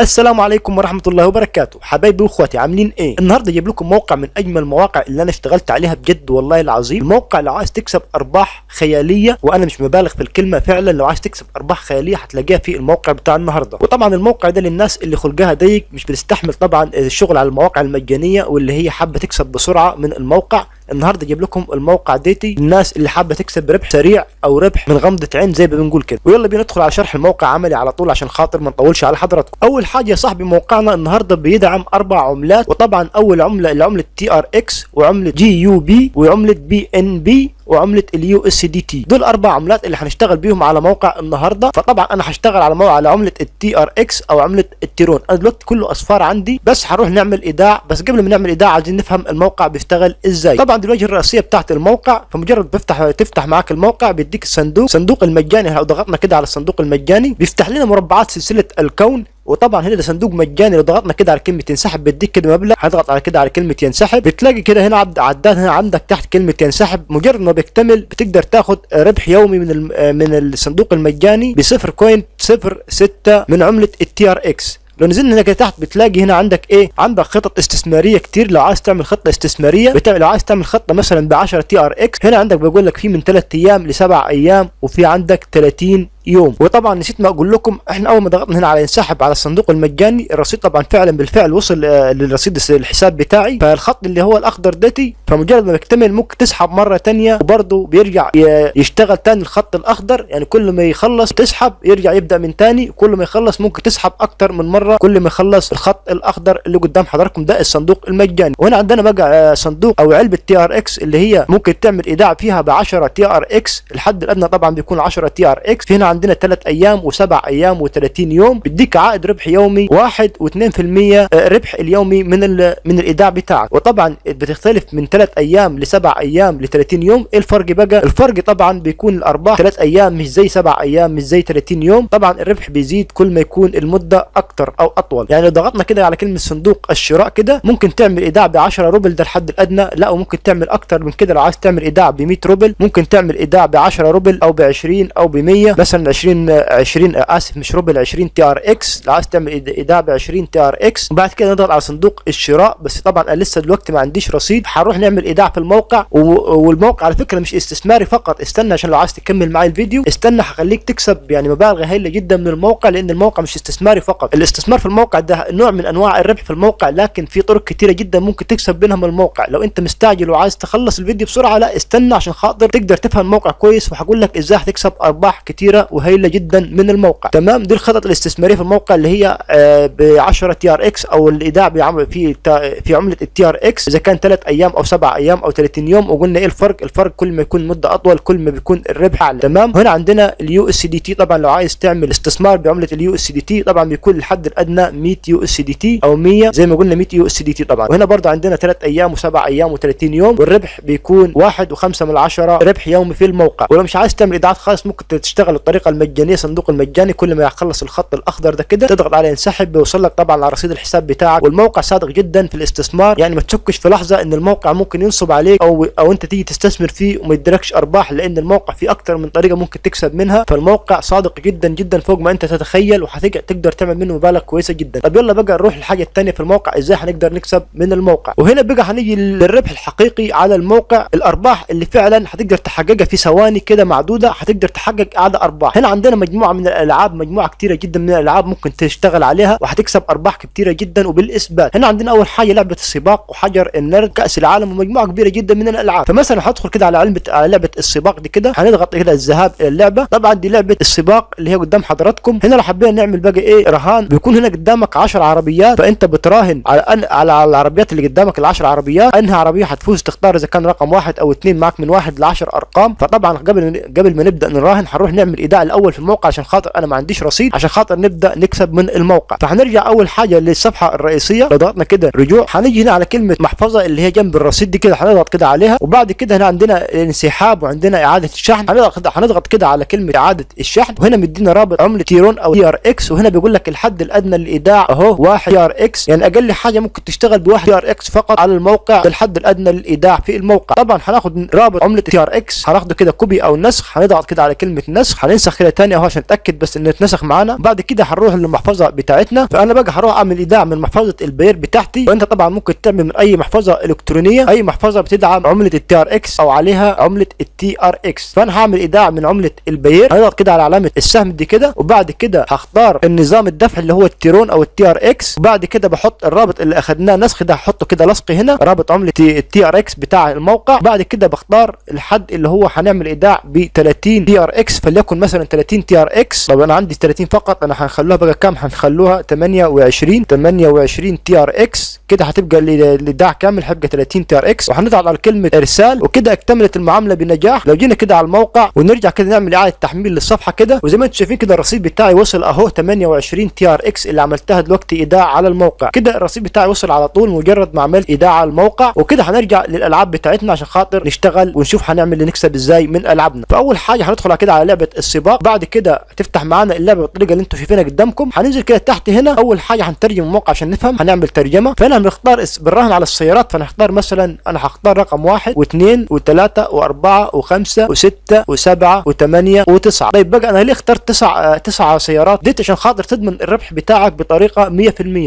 السلام عليكم ورحمة الله وبركاته. حبايبي واخواتي عاملين إيه؟ النهارده جايب لكم موقع من أجمل المواقع اللي أنا اشتغلت عليها بجد والله العظيم. الموقع لو عايز تكسب أرباح خيالية وأنا مش مبالغ في الكلمة فعلا لو عايز تكسب أرباح خيالية هتلاقيها في الموقع بتاع النهارده. وطبعا الموقع ده للناس اللي خلقها ضيق مش بتستحمل طبعا الشغل على المواقع المجانية واللي هي حابة تكسب بسرعة من الموقع. النهارده جايب لكم الموقع ديتي. الناس اللي حابة تكسب ربح سريع أو ربح من غمضة عين زي ما بنقول كده. ويلا بينا ندخل على شرح الموقع عملي على طول عشان خاطر ما نطولش على حضراتكم. أول حاجة يا صاحبي موقعنا النهارده بيدعم أربع عملات وطبعا أول عملة العملة TRX وعملة GUB وعملة BNB وعملة ال USDT. دول أربع عملات اللي هنشتغل بيهم على موقع النهارده. فطبعا أنا هشتغل على موقع على عملة ال TRX أو عملة ال Tron أنا دلوقتي كله اصفار عندي بس هنروح نعمل إيداع. بس قبل ما نعمل إيداع عايزين نفهم الموقع بيشتغل إزاي. طبعا دي الواجهه الرئيسية بتاعت الموقع فمجرد بفتح تفتح معاك الموقع بيديك الصندوق صندوق المجاني لو ضغطنا كده على الصندوق المجاني بيفتح لنا مربعات سلسلة الكون. وطبعا هنا ده صندوق مجاني لو ضغطنا كده على كلمة ينسحب بيديك كده مبلغ هضغط على كده على كلمة ينسحب. بتلاقي كده هنا عد عداد هنا عندك تحت كلمة ينسحب. مجرد ما بيكتمل بتقدر تاخد ربح يومي من من الصندوق المجاني ب 0.06 من عملة ال TRX لو نزلنا هنا كده تحت بتلاقي هنا عندك إيه؟ عندك خطط استثمارية كتير. لو عايز تعمل خطة استثمارية بتعمل لو عايز تعمل خطة مثلا ب 10 TRX هنا عندك بيقول لك في من 3 أيام لسبع أيام وفي عندك 30 يوم. وطبعا نسيت ما أقول لكم إحنا أول ما ضغطنا هنا على ينسحب على الصندوق المجاني الرصيد طبعا فعلا بالفعل وصل للرصيد الحساب بتاعي. فالخط اللي هو الأخضر داتي فمجرد ما بيكتمل ممكن تسحب مرة ثانية وبرضه بيرجع يشتغل ثاني الخط الأخضر. يعني كل ما يخلص تسحب يرجع يبدأ من ثاني كل ما يخلص ممكن تسحب أكتر من مرة. كل ما يخلص الخط الأخضر اللي قدام حضراتكم ده الصندوق المجاني. وهنا عندنا بقى صندوق أو علبة TRX اللي هي ممكن تعمل إيداع فيها ب 10 TRX الحد الأدنى طبعا بيكون 10 TRX في هنا عندنا 3 أيام وسبع أيام و30 يوم. بيديك عائد ربح يومي 1 و2% ربح اليومي من من الإيداع بتاعك. وطبعا بتختلف من 3 أيام لسبع أيام ل 30 يوم. إيه الفرق بقى؟ الفرق طبعا بيكون الأرباح 3 أيام مش زي 7 أيام مش زي 30 يوم. طبعا الربح بيزيد كل ما يكون المدة أكتر أو أطول. يعني لو ضغطنا كده على كلمة صندوق الشراء كده ممكن تعمل إيداع ب 10 روبل ده الحد الأدنى. لا وممكن تعمل أكتر من كده لو عايز تعمل إيداع ب 100 روبل. ممكن تعمل إيداع ب 10 روبل أو ب 20 أو ب 100 مثلا 20 20 آسف مش روبل 20 TRX. لو عايز تعمل ايداع ب 20 TRX. وبعد كده نضغط على صندوق الشراء. بس طبعا أنا لسه دلوقتي ما عنديش رصيد. هنروح نعمل ايداع في الموقع. والموقع على فكرة مش استثماري فقط. استنى عشان لو عايز تكمل معايا الفيديو. استنى هخليك تكسب يعني مبالغ هائله جدا من الموقع لأن الموقع مش استثماري فقط. الاستثمار في الموقع ده نوع من أنواع الربح في الموقع لكن في طرق كتيرة جدا ممكن تكسب منها من الموقع. لو أنت مستعجل وعايز تخلص الفيديو بسرعة لا استنى عشان خاطر تقدر تفهم الموقع كويس. وهقول لك إزاي هتكسب أرباح كتيرة وهائله جدا من الموقع. تمام؟ دي الخطط الاستثمارية في الموقع اللي هي آه ب 10 TRX أو الإيداع في في عملة ال TRX. إذا كان 3 أيام أو 7 أيام أو 30 يوم وقلنا إيه الفرق؟ الفرق كل ما يكون مدة أطول كل ما بيكون الربح أعلى. تمام؟ هنا عندنا ال USDT. طبعا لو عايز تعمل استثمار بعملة ال USDT طبعا بيكون الحد الأدنى 100 USDT أو 100 زي ما قلنا 100 USDT طبعا. وهنا برضه عندنا 3 أيام و7 أيام و30 يوم والربح بيكون 1 و5 من 10 ربح يومي في الموقع. ولو مش عايز تعمل إيداعات خالص ممكن تشتغل الطريقة المجانية صندوق المجاني كل ما يخلص الخط الأخضر ده كده تضغط على ينسحب بيوصل لك طبعا على رصيد الحساب بتاعك. والموقع صادق جدا في الاستثمار. يعني ما تشكش في لحظة إن الموقع ممكن ينصب عليك أو أو أنت تيجي تستثمر فيه وما يديكش أرباح لأن الموقع فيه أكتر من طريقة ممكن تكسب منها. فالموقع صادق جدا جدا فوق ما أنت تتخيل وهتقدر تعمل منه مبالغ كويسة جدا. طب يلا بقى نروح للحاجة الثانية في الموقع إزاي هنقدر نكسب من الموقع؟ وهنا بقى هنيجي للربح الحقيقي على الموقع. الأرباح اللي فعلا هتقدر تحققها في ثواني كده معدودة هتقدر تحقق اعلى أرباح. هنا عندنا مجموعة من الألعاب مجموعة كتيرة جدا من الألعاب ممكن تشتغل عليها وهتكسب أرباح كتيرة جدا وبالإثبات. هنا عندنا أول حاجة لعبة السباق وحجر النرد كأس العالم ومجموعة كبيرة جدا من الألعاب. فمثلا هدخل كده على علبه على لعبة السباق دي كده هنضغط كده الذهاب إلى اللعبة. طبعا دي لعبة السباق اللي هي قدام حضراتكم. هنا لو حبينا نعمل بقى إيه رهان بيكون هنا قدامك 10 عربيات. فأنت بتراهن على أن على العربيات اللي قدامك ال10 عربيات أنهي عربية هتفوز تختار إذا كان رقم واحد أو اثنين معك من واحد ل 10 أرقام. فطبعا قبل قبل ما نبدأ نراهن هنروح نعمل الأول في الموقع عشان خاطر أنا ما عنديش رصيد عشان خاطر نبدأ نكسب من الموقع. فهنرجع أول حاجة للصفحة الرئيسية. لو ضغطنا كده رجوع. هنيجي هنا على كلمة محفظة اللي هي جنب الرصيد دي كده. هنضغط كده عليها. وبعد كده هنا عندنا انسحاب وعندنا إعادة الشحن. هنضغط هنضغط كده على كلمة إعادة الشحن. وهنا مدينا رابط عملة Tron أو TRX. وهنا بيقول لك الحد الأدنى للإيداع أهو 1 TRX. يعني أقل حاجة ممكن تشتغل ب 1 TRX فقط على الموقع. الحد الأدنى للإيداع في الموقع. طبعا هناخد رابط عملة TRX. هناخده كده copy أو نسخ. هنضغط كده على كلمة نسخ. هننسخ ننسخ كده تاني أهو عشان نتأكد بس إنه اتنسخ معانا. بعد كده هنروح للمحفظة بتاعتنا. فأنا بقى هروح أعمل إيداع من محفظة ال Payeer بتاعتي. وأنت طبعا ممكن تعمل من أي محفظة إلكترونية. أي محفظة بتدعم عملة ال TRX أو عليها عملة ال TRX فأنا هعمل إيداع من عملة ال Payeer. هضغط كده على علامة السهم دي كده. وبعد كده هختار النظام الدفع اللي هو الترون أو ال TRX وبعد كده بحط الرابط اللي أخدناه نسخ ده. هحطه كده لصق هنا. رابط عملة ال TRX بتاع الموقع. بعد كده بختار الحد اللي هو هنعمل إيداع ب 30 TRX فليكن مثلا 30 TRX. طب أنا عندي 30 فقط أنا هنخلوها بقى كام؟ هنخلوها 28 28 TRX. كده هتبقى الايداع كامل هيبقى 30 TRX وهنضغط على كلمة إرسال وكده اكتملت المعاملة بنجاح. لو جينا كده على الموقع ونرجع كده نعمل إعادة تحميل للصفحة كده وزي ما أنتم شايفين كده الرصيد بتاعي وصل أهو 28 TRX اللي عملتها دلوقتي إيداع على الموقع. كده الرصيد بتاعي وصل على طول مجرد ما عملت إيداع على الموقع وكده هنرجع للألعاب بتاعتنا عشان خاطر نشتغل ونشوف هنعمل نكسب إزاي من ألعابنا. فأول حاجة هندخل كده على لعبة السباق. بعد كده تفتح معانا اللعبة بالطريقة اللي أنتم شايفينها قدامكم. هننزل كده تحت هنا. أول حاجة هنترجم الموقع عشان نفهم هنعمل ترجمة. فهنا هنختار بالراهن على السيارات فنختار مثلا أنا هختار رقم واحد واثنين وثلاثة وأربعة وخمسة وستة وسبعة وثمانية وتسعة. طيب بقى أنا ليه اخترت تسع تسع سيارات؟ ديت عشان خاطر تضمن الربح بتاعك بطريقة 100%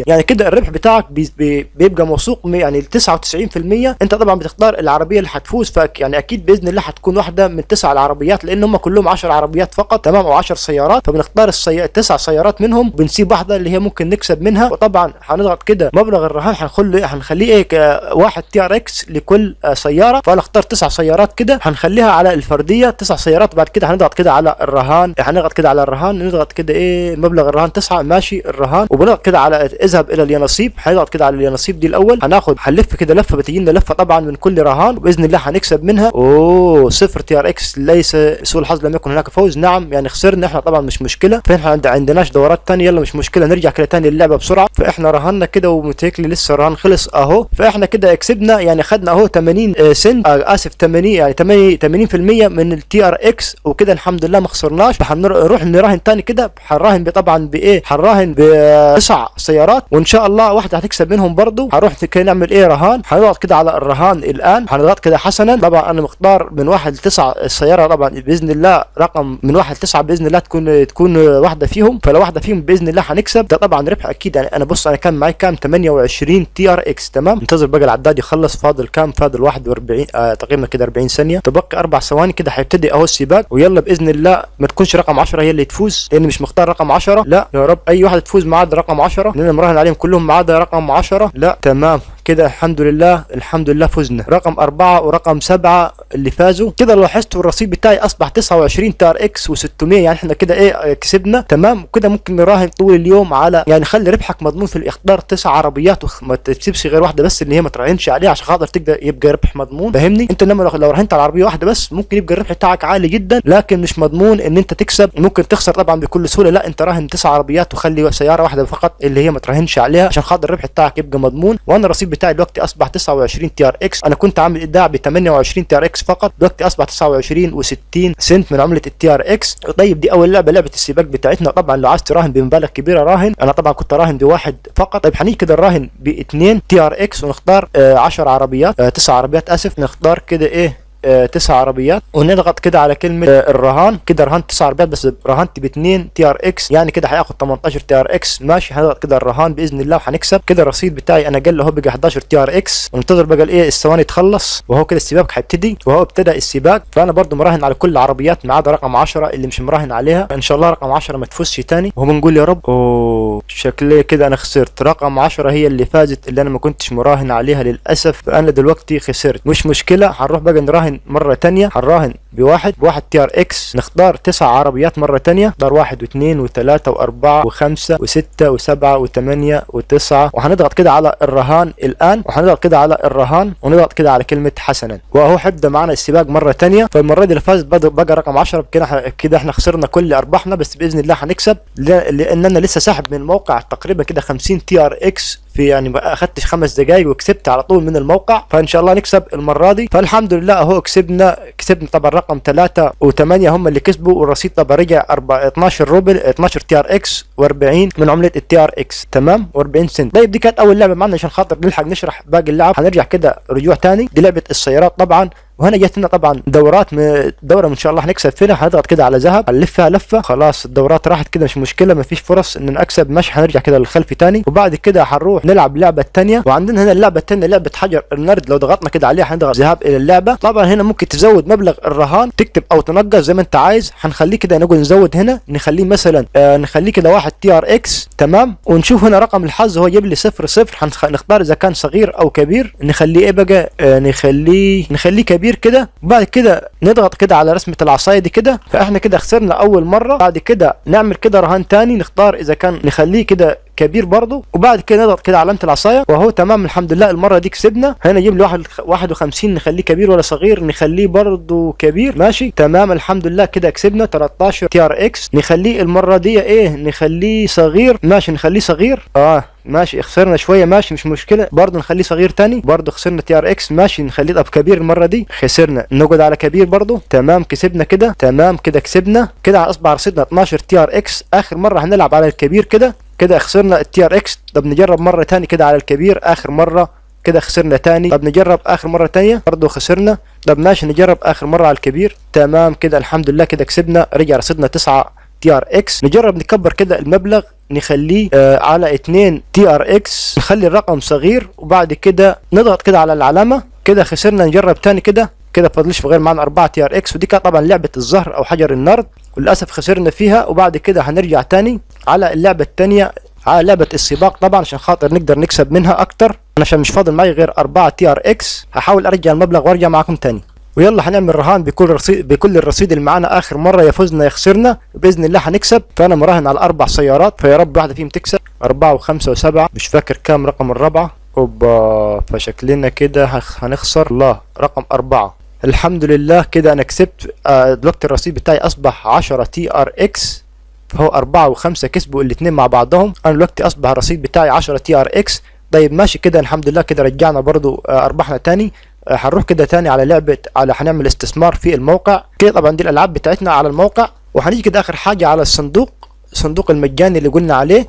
يعني كده الربح بتاعك بي بي بيبقى موثوق يعني 99% أنت طبعا بتختار العربية اللي هتفوز فك يعني أكيد بإذن الله هتكون واحدة من تسع العربيات لأن هم كلهم 10 عربيات فقط تمام؟ أو 10 سيارات. فبنختار السي... سيارات منهم بنسيب واحدة اللي هي ممكن نكسب منها. وطبعا هنضغط كده مبلغ الرهان هنخليه هنخليه إيه واحد TRX لكل سيارة. فأنا اختار تسع سيارات كده هنخليها على الفردية. تسع سيارات بعد كده هنضغط كده على الرهان. هنضغط كده على الرهان نضغط كده إيه مبلغ الرهان تسعة ماشي الرهان. وبنضغط كده على اذهب إلى اليانصيب. هنضغط كده على اليانصيب دي الأول. هناخد هنلف كده لفة بتجي لنا لفة طبعا من كل رهان. وبإذن الله هنكسب منها. أوه صفر TRX ليس سوء الحظ لم يكن هناك فوز. نعم يعني خسرنا. إحنا طبعا مش مشكلة. فإحنا عند عندناش دورات ثانية يلا مش مشكلة. نرجع كده ثاني اللعبه بسرعة. فإحنا رهنا كده ومتهيألي لسه الرهان خلص اهو. فاحنا كده كسبنا يعني خدنا اهو 80 سنت آه اسف 80 يعني 80 80% من ال TRX وكده الحمد لله ما خسرناش. فهنروح نراهن ثاني كده. هنراهن طبعا بايه هنراهن بتسع سيارات. وإن شاء الله واحدة هتكسب منهم برضو. هنروح كده نعمل إيه رهان؟ هنضغط كده على الرهان الآن. هنضغط كده حسنا. طبعا أنا مختار من واحد لتسعه السياره طبعا بإذن الله رقم من واحد لتسعه بإذن الله تكون تكون واحدة فيهم. فلو واحدة فيهم بإذن الله هنكسب ده طبعا ربح أكيد. يعني أنا بص أنا كان معايا كام؟ 28 TRX تمام؟ انتظر بقى العداد يخلص فاضل كام؟ فاضل 41 آه تقريبا كده 40 ثانية. تبقى أربع ثواني كده هيبتدي أهو السباق ويلا بإذن الله ما تكونش رقم 10 هي اللي تفوز لأني مش مختار رقم 10 لا يا رب أي واحدة تفوز ما عدا رقم 10 لأن مراهن عليهم كلهم ما رقم 10 لا تمام. كده الحمد لله الحمد لله فزنا. رقم أربعة ورقم سبعة اللي فازوا. كده لاحظتوا الرصيد بتاعي أصبح 29 تار إكس و600 يعني إحنا كده إيه كسبنا. تمام؟ كده ممكن نراهن طول اليوم على يعني خلي ربحك مضمون في الاختار تسع عربيات وما تسيبش غير واحدة بس اللي هي ما تراهنش عليها عشان خاطر تقدر يبقى ربح مضمون. فاهمني؟ أنت لما لو راهنت على عربية واحدة بس ممكن يبقى الربح بتاعك عالي جدا لكن مش مضمون إن أنت تكسب. ممكن تخسر طبعا بكل سهولة. لا أنت راهن تسع عربيات وخلي سيارة واحدة فقط اللي هي ما تراهنش عليها عشان خاطر الربح بتاعك يبقى مضمون. وأنا الرصيد بتاعي دلوقتي أصبح 29 TRX. أنا كنت عامل إيداع ب 28 TRX فقط. دلوقتي أصبح 29 و60 سنت من عملة ال TRX. طيب دي أول لعبة لعبة السباق بتاعتنا. طبعا لو عايز تراهن بمبالغ كبيرة راهن. أنا طبعا كنت راهن بواحد فقط. طيب هنيجي كده نراهن باثنين TRX ونختار 10 آه عربيات آه 9 عربيات آسف. نختار كده إيه؟ آه تسع عربيات. ونضغط كده على كلمة آه الرهان. كده رهنت تسع عربيات بس رهنت باثنين TRX. يعني كده هياخد 18 TRX. ماشي هنضغط كده الرهان بإذن الله وهنكسب كده الرصيد بتاعي أنا قال اهو بقى 11 TRX. وننتظر بقى الايه الثواني تخلص. وهو كده السباق هيبتدي وهو ابتدى السباق. فأنا برضو مراهن على كل العربيات ما عدا رقم 10 اللي مش مراهن عليها. إن شاء الله رقم 10 ما تفوزش تاني. وهو بنقول يا رب أوه شكلي كده أنا خسرت. رقم 10 هي اللي فازت اللي أنا ما كنتش مراهن عليها للأسف. فأنا دلوقتي خسرت. مش مشكلة هنروح بقى نراهن مرة تانية هنراهن بواحد بواحد TRX. نختار تسع عربيات مرة تانية نختار واحد واثنين وثلاثة وأربعة وخمسة وستة وسبعة وثمانية وتسعة. وهنضغط كده على الرهان الآن وهنضغط كده على الرهان ونضغط كده على كلمة حسنا. واهو هيبدا معنا السباق مرة تانية. فالمرة دي اللي فاز بقى رقم 10 كده كده إحنا خسرنا كل أرباحنا بس بإذن الله هنكسب لأننا لسه ساحب من الموقع تقريبا كده 50 TRX. في يعني ما خمس دقائق وكسبت على طول من الموقع فإن شاء الله نكسب المرة دي. فالحمد لله أهو كسبنا كسبنا طبعا رقم 3 و8 هم اللي كسبوا والرصيد طبعا رجع 12 روبل 12 TRX و40 من عملة ال TRX. تمام؟ و40 سنت. طيب دي كانت أول لعبة معنا عشان خاطر نلحق نشرح باقي اللعب. هنرجع كده رجوع تاني. دي لعبة السيارات طبعا. وهنا جت لنا طبعا دورات م... دورة إن شاء الله هنكسب فيها. هنضغط كده على ذهب هنلفها لفة خلاص الدورات راحت كده مش مشكلة مفيش فرص إن نكسب مش هنرجع كده للخلف تاني. وبعد كده هنروح نلعب اللعبه الثانية وعندنا هنا اللعبة الثانية لعبة حجر النرد. لو ضغطنا كده عليها هنضغط ذهاب إلى اللعبة. طبعا هنا ممكن تزود مبلغ الرهان تكتب أو تنقص زي ما أنت عايز. هنخليه كده نقول نزود هنا نخليه مثلا آه نخليه كده واحد TRX تمام؟ ونشوف هنا رقم الحظ هو يجيب لي صفر صفر. هنختار إذا كان صغير أو كبير. نخليه إيه بقى؟ آه نخليه نخليه كبير. كده وبعد كده نضغط كده على رسمة العصاية دي كده. فإحنا كده خسرنا أول مرة بعد كده نعمل كده رهان تاني نختار إذا كان نخليه كده كبير برضه. وبعد كده نضغط كده علامة العصاية وهو تمام الحمد لله المرة دي كسبنا. هنا نجيب له 51 نخليه كبير ولا صغير نخليه برضه كبير. ماشي تمام الحمد لله كده كسبنا. 13 TRX نخليه المرة دي إيه نخليه صغير. ماشي نخليه صغير. آه. ماشي خسرنا شوية ماشي مش مشكلة. برضه نخليه صغير تاني. برضه خسرنا TRX ماشي نخليه طب كبير المرة دي. خسرنا. نقعد على كبير برضه. تمام كسبنا كده. تمام كده كسبنا. كده اصبح رصيدنا 12 TRX آخر مرة هنلعب على الكبير كده. كده خسرنا ال TRX طب نجرب مرة تاني كده على الكبير. آخر مرة كده خسرنا تاني. طب نجرب آخر مرة تانية. برضه خسرنا. طب ماشي نجرب آخر مرة على الكبير. تمام كده الحمد لله كده كسبنا. رجع رصيدنا 9 TRX نجرب نكبر كده المبلغ. نخليه آه على 2 TRX نخلي الرقم صغير وبعد كده نضغط كده على العلامة كده خسرنا نجرب تاني كده كده فضلش غير معنا 4 TRX ودي كانت طبعا لعبة الزهر أو حجر النرد وللأسف خسرنا فيها وبعد كده هنرجع تاني على اللعبة الثانية على لعبة السباق طبعا عشان خاطر نقدر نكسب منها أكتر. أنا عشان مش فاضل معي غير 4 TRX هحاول أرجع المبلغ وأرجع معاكم تاني. ويلا هنعمل رهان بكل رصيد بكل الرصيد اللي معانا. آخر مرة يا فزنا يا خسرنا بإذن الله هنكسب. فأنا مراهن على أربع سيارات فيا رب واحدة فيهم تكسب. أربعة وخمسة وسبعة. مش فاكر كام رقم الرابعة. أوبا فشكلنا كده هنخسر. الله رقم أربعة. الحمد لله كده أنا كسبت. آه دلوقتي الرصيد بتاعي أصبح 10 TRX فهو أربعة وخمسة كسبوا الاثنين مع بعضهم. أنا دلوقتي أصبح الرصيد بتاعي 10 TRX طيب ماشي كده الحمد لله كده رجعنا برضو آه ارباحنا تاني. هنروح كده تاني على لعبة على هنعمل استثمار في الموقع. كده طبعا دي الألعاب بتاعتنا على الموقع. وهنيجي كده آخر حاجة على الصندوق الصندوق المجاني اللي قلنا عليه.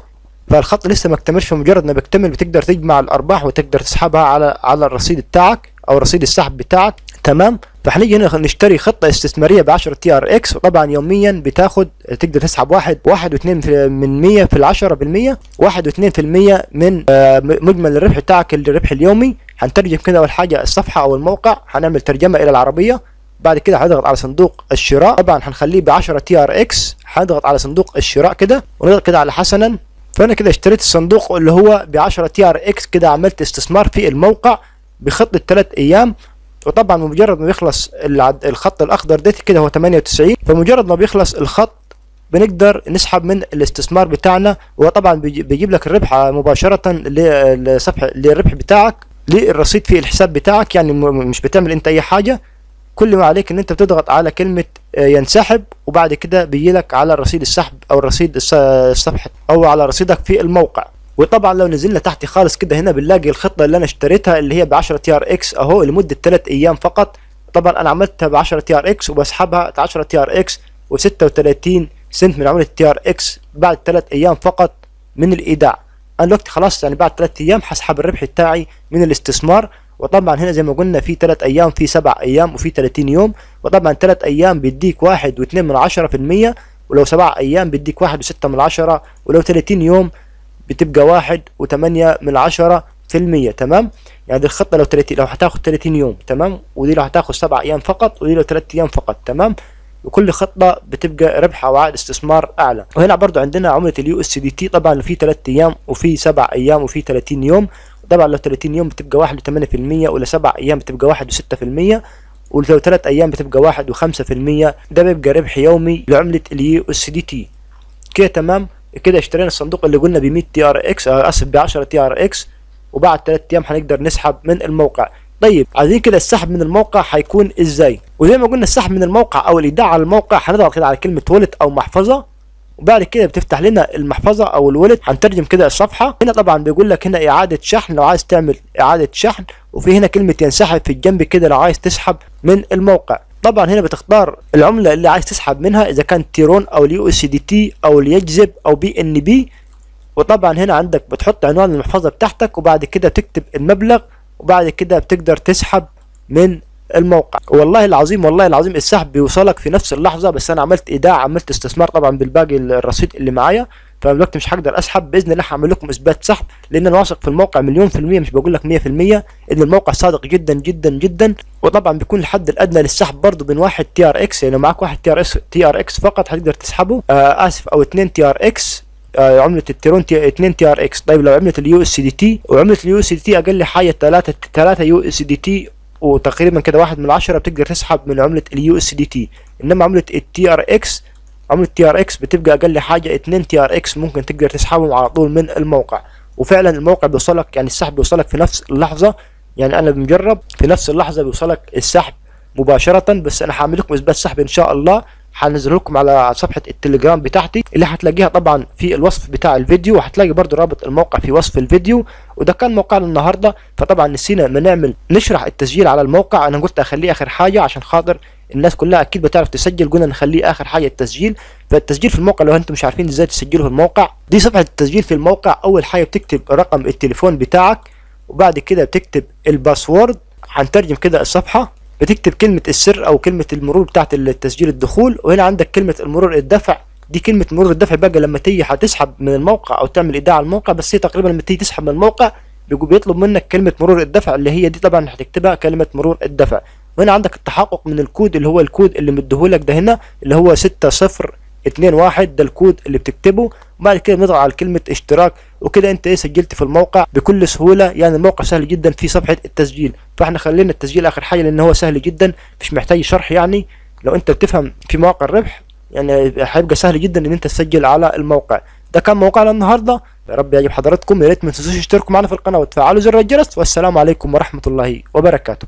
فالخط لسه ما اكتملش فمجرد ما بيكتمل بتقدر تجمع الأرباح وتقدر تسحبها على على الرصيد بتاعك أو رصيد السحب بتاعك. تمام؟ فهنيجي هنا نشتري خطة استثمارية ب 10 TRX وطبعا يوميا بتاخد تقدر تسحب واحد واحد واثنين من 100 في العشرة بالمية واحد واثنين في المية من آه مجمل الربح بتاعك الربح اليومي. هنترجم كده أول حاجة الصفحة أو الموقع هنعمل ترجمة إلى العربية بعد كده هنضغط على صندوق الشراء طبعا هنخليه ب 10 TRX هنضغط على صندوق الشراء كده ونضغط كده على حسنا. فأنا كده اشتريت الصندوق اللي هو ب 10 TRX كده عملت استثمار في الموقع بخطة 3 أيام. وطبعا بمجرد ما بيخلص الخط الأخضر ده كده هو 98 فمجرد ما بيخلص الخط بنقدر نسحب من الاستثمار بتاعنا. وطبعا بيجيب لك الربح مباشرة لصفحه للربح بتاعك. للرصيد في الحساب بتاعك. يعني مش بتعمل انت اي حاجة. كل ما عليك ان انت بتضغط على كلمة ينسحب وبعد كده بيجي لك على رصيد السحب أو رصيد الصفحه أو على رصيدك في الموقع. وطبعا لو نزلنا تحت خالص كده هنا بنلاقي الخطة اللي أنا اشتريتها اللي هي ب 10 TRX اهو لمدة 3 أيام فقط. طبعا أنا عملتها ب 10 TRX وبسحبها 10 TRX و36 سنت من عملة TRX بعد 3 أيام فقط من الإيداع. أنا دلوقتي خلاص يعني بعد 3 أيام هسحب الربح بتاعي من الاستثمار. وطبعا هنا زي ما قلنا في 3 أيام في 7 أيام وفي 30 يوم. وطبعا 3 أيام بيديك 1 و2 من 10% ولو 7 أيام بيديك 1 و6 من 10 ولو 30 يوم بتبقى واحد وثمانية من عشرة في المية تمام؟ يعني دي الخطة لو 30 لو هتاخد 30 يوم تمام؟ ودي لو هتاخد سبع أيام فقط ودي لو 3 أيام فقط تمام؟ وكل خطة بتبقى ربحها وعائد استثمار أعلى. وهنا برضو عندنا عملة ال USDT طبعا في 3 أيام وفي 7 أيام وفي 30 يوم. طبعا لو 30 يوم بتبقى واحد وثمانية في المية ولا 7 أيام بتبقى واحد وستة في المية ولو 3 أيام بتبقى واحد وخمسة في المية. ده بيبقى ربح يومي لعملة ال USDT. كده تمام؟ كده اشترينا الصندوق اللي قلنا ب 100 TRX اسف ب 10 TRX. وبعد 3 أيام هنقدر نسحب من الموقع. طيب عايزين كده السحب من الموقع هيكون إزاي؟ وزي ما قلنا السحب من الموقع أو الايداع على الموقع هنضغط كده على كلمة wallet أو محفظة وبعد كده بتفتح لنا المحفظة أو ال wallet هنترجم كده الصفحة. هنا طبعا بيقول لك هنا إعادة شحن لو عايز تعمل إعادة شحن وفي هنا كلمة ينسحب في الجنب كده لو عايز تسحب من الموقع. طبعا هنا بتختار العملة اللي عايز تسحب منها إذا كان ترون أو ال USDT أو اليجذب أو BNB وطبعا هنا عندك بتحط عنوان المحفظة بتاعتك وبعد كده تكتب المبلغ وبعد كده بتقدر تسحب من الموقع. والله العظيم والله العظيم السحب بيوصلك في نفس اللحظة بس أنا عملت إيداع عملت استثمار طبعا بالباقي الرصيد اللي معايا. فدلوقتي مش هقدر أسحب بإذن الله هعمل لكم إثبات سحب لأن أنا واثق في الموقع مليون في المية مش بقول لك 100% إن الموقع صادق جدا جدا جدا. وطبعا بيكون الحد الأدنى للسحب برضه من واحد TRX يعني معاك واحد تي ار إكس تي ار إكس فقط هتقدر تسحبه. آه آسف أو اثنين TRX آه عملة الترون تي 2 TRX طيب لو عملة اليو اس دي تي وعملة اليو اس دي تي أقل حاجة 3 3 USDT وتقريبا كده واحد من عشرة بتقدر تسحب من عملة ال USDT إنما عملة ال TRX عملة TRX بتبقى أقل حاجة 2 TRX ممكن تقدر تسحبهم على طول من الموقع. وفعلا الموقع بيوصلك يعني السحب بيوصلك في نفس اللحظة. يعني أنا بمجرب في نفس اللحظة بيوصلك السحب مباشرة بس أنا هعمل لكم إثبات سحب إن شاء الله. هنزل لكم على صفحة التليجرام بتاعتي اللي هتلاقيها طبعا في الوصف بتاع الفيديو وهتلاقي برضو رابط الموقع في وصف الفيديو. وده كان موقعنا النهاردة فطبعا نسينا ما نعمل نشرح التسجيل على الموقع. أنا قلت أخليه آخر حاجة عشان خاطر الناس كلها أكيد بتعرف تسجل قلنا نخليه آخر حاجة التسجيل. فالتسجيل في الموقع لو أنتم مش عارفين إزاي تسجلوا في الموقع دي صفحة التسجيل في الموقع. أول حاجة بتكتب رقم التليفون بتاعك وبعد كده بتكتب الباسورد. هنترجم كده الصفحة. بتكتب كلمة السر أو كلمة المرور بتاعت التسجيل الدخول وهنا عندك كلمة المرور الدفع. دي كلمة مرور الدفع بقى لما تيجي هتسحب من الموقع أو تعمل إيداع على الموقع بس هي تقريبا لما تيجي تسحب من الموقع بيطلب منك كلمة مرور الدفع اللي هي دي طبعا هتكتبها كلمة مرور الدفع. وهنا عندك التحقق من الكود اللي هو الكود اللي مديهولك ده هنا اللي هو ستة صفر اتنين واحد ده الكود اللي بتكتبه. وبعد كده بنضغط على كلمة اشتراك. وكده انت إيه سجلت في الموقع بكل سهولة. يعني الموقع سهل جدا في صفحة التسجيل. فاحنا خلينا التسجيل آخر حاجة لأن هو سهل جدا مش محتاج شرح يعني. لو انت بتفهم في مواقع الربح يعني هيبقى سهل جدا إن انت تسجل على الموقع. ده كان موقعنا النهارده. يا رب يعجب حضراتكم. يا ريت ما تنسوش تشتركوا معنا في القناة وتفعلوا زر الجرس. والسلام عليكم ورحمة الله وبركاته.